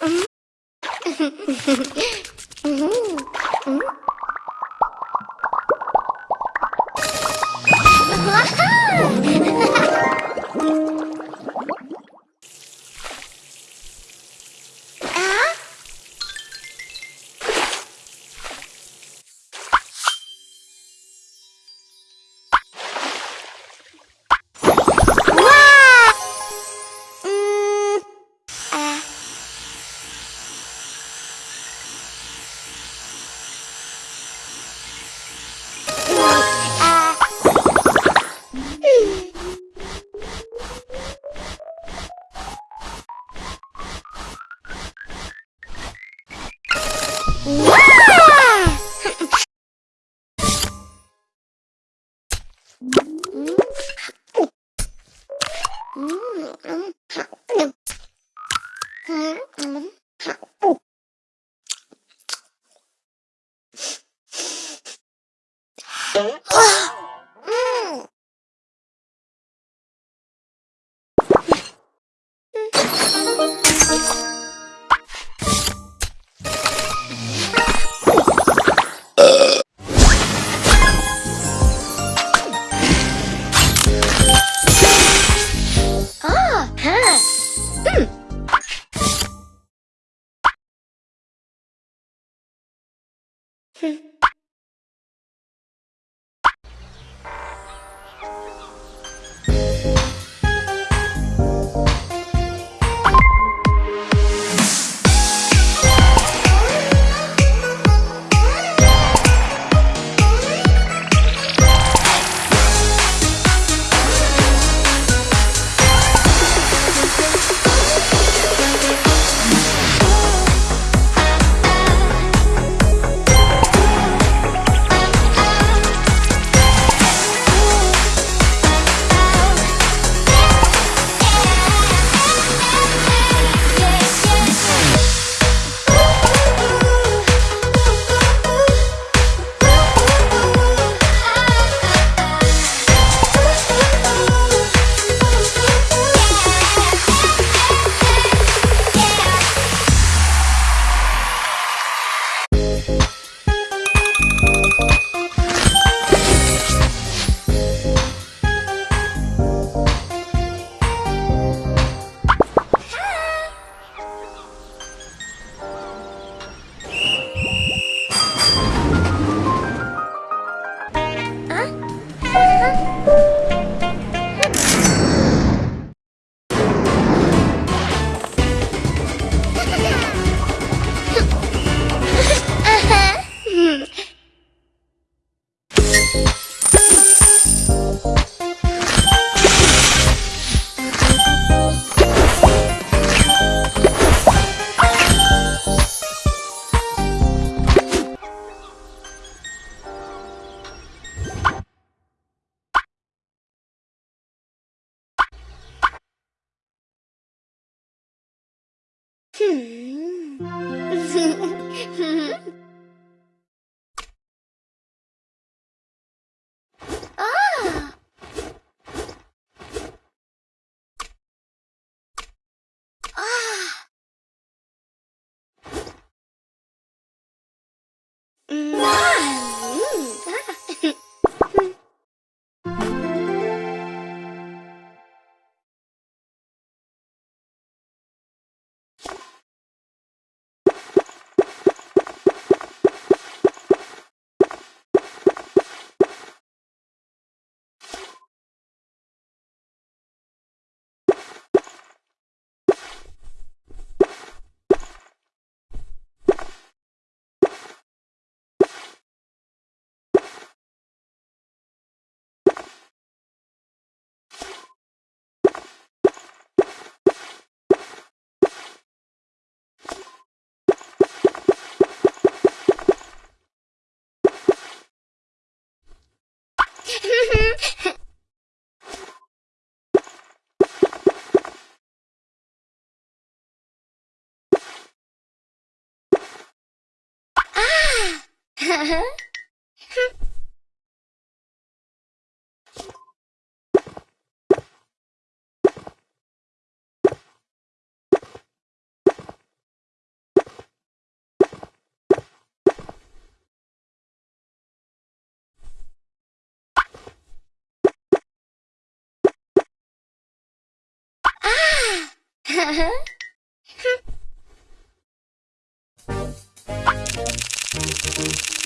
Mm-hmm. 啊 No! はは Thank.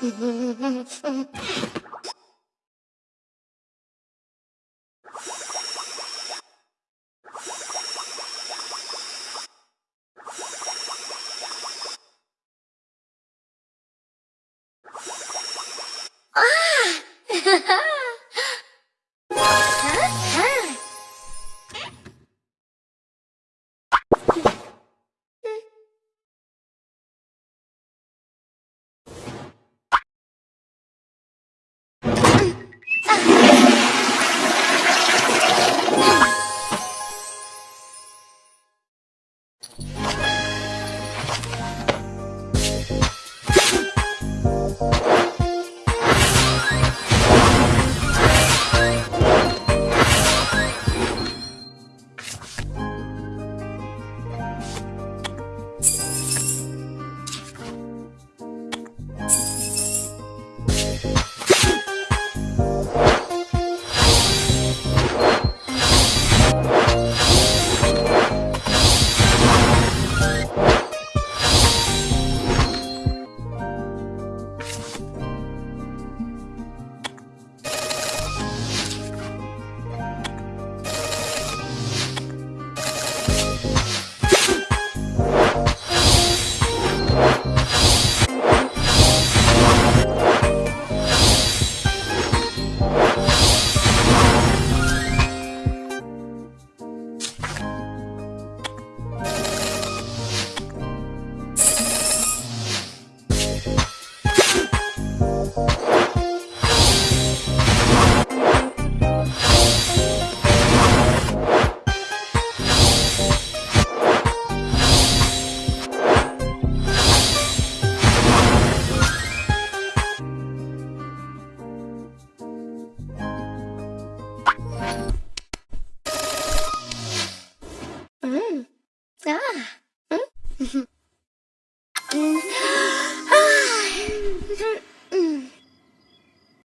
嗯嗯嗯嗯嗯嗯